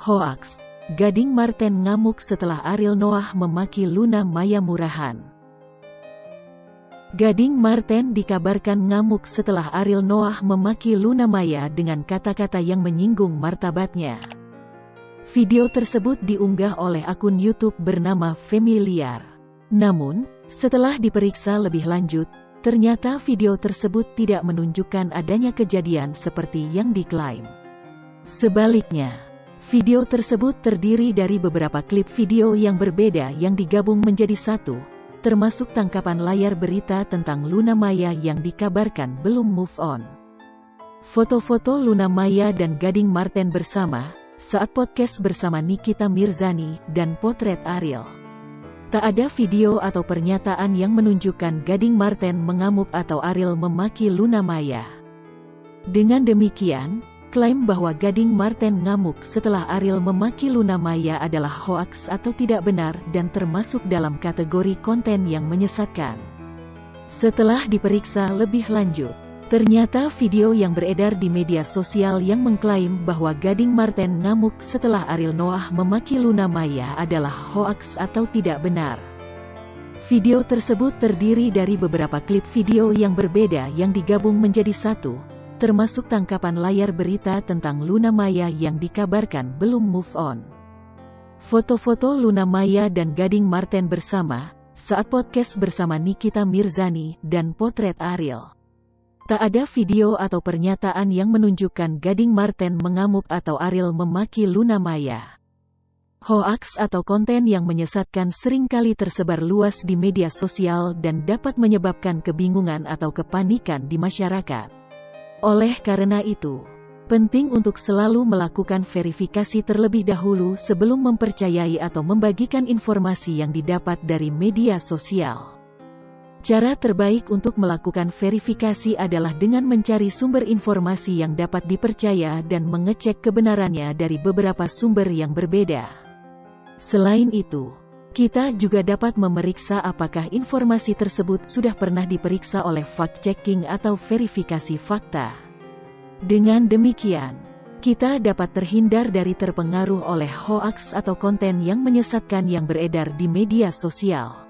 Hoax, Gading Marten ngamuk setelah Ariel Noah memaki Luna Maya murahan. Gading Marten dikabarkan ngamuk setelah Ariel Noah memaki Luna Maya dengan kata-kata yang menyinggung martabatnya. Video tersebut diunggah oleh akun YouTube bernama Familiar. Namun, setelah diperiksa lebih lanjut, ternyata video tersebut tidak menunjukkan adanya kejadian seperti yang diklaim. Sebaliknya, Video tersebut terdiri dari beberapa klip video yang berbeda yang digabung menjadi satu, termasuk tangkapan layar berita tentang Luna Maya yang dikabarkan belum move on. Foto-foto Luna Maya dan Gading Marten bersama, saat podcast bersama Nikita Mirzani, dan potret Ariel. Tak ada video atau pernyataan yang menunjukkan Gading Marten mengamuk atau Ariel memaki Luna Maya. Dengan demikian, Klaim bahwa Gading Marten ngamuk setelah Ariel memaki Luna Maya adalah hoaks atau tidak benar dan termasuk dalam kategori konten yang menyesatkan. Setelah diperiksa lebih lanjut, ternyata video yang beredar di media sosial yang mengklaim bahwa Gading Marten ngamuk setelah Ariel Noah memaki Luna Maya adalah hoaks atau tidak benar. Video tersebut terdiri dari beberapa klip video yang berbeda yang digabung menjadi satu, termasuk tangkapan layar berita tentang Luna Maya yang dikabarkan belum move on. Foto-foto Luna Maya dan Gading Marten bersama, saat podcast bersama Nikita Mirzani, dan potret Ariel. Tak ada video atau pernyataan yang menunjukkan Gading Marten mengamuk atau Ariel memaki Luna Maya. Hoaks atau konten yang menyesatkan sering kali tersebar luas di media sosial dan dapat menyebabkan kebingungan atau kepanikan di masyarakat. Oleh karena itu, penting untuk selalu melakukan verifikasi terlebih dahulu sebelum mempercayai atau membagikan informasi yang didapat dari media sosial. Cara terbaik untuk melakukan verifikasi adalah dengan mencari sumber informasi yang dapat dipercaya dan mengecek kebenarannya dari beberapa sumber yang berbeda. Selain itu, kita juga dapat memeriksa apakah informasi tersebut sudah pernah diperiksa oleh fact-checking atau verifikasi fakta. Dengan demikian, kita dapat terhindar dari terpengaruh oleh hoaks atau konten yang menyesatkan yang beredar di media sosial.